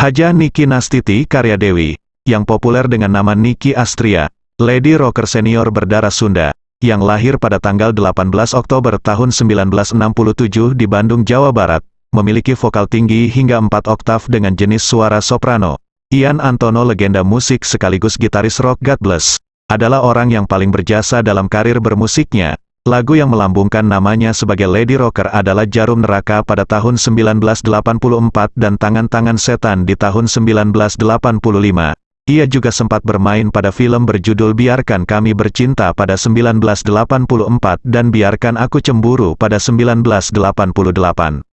Haja Niki Nastiti Karya Dewi, yang populer dengan nama Niki Astria, lady rocker senior berdarah Sunda, yang lahir pada tanggal 18 Oktober tahun 1967 di Bandung, Jawa Barat, memiliki vokal tinggi hingga 4 oktav dengan jenis suara soprano. Ian Antono legenda musik sekaligus gitaris rock God Bless, adalah orang yang paling berjasa dalam karir bermusiknya, Lagu yang melambungkan namanya sebagai Lady Rocker adalah Jarum Neraka pada tahun 1984 dan Tangan-Tangan Setan di tahun 1985. Ia juga sempat bermain pada film berjudul Biarkan Kami Bercinta pada 1984 dan Biarkan Aku Cemburu pada 1988.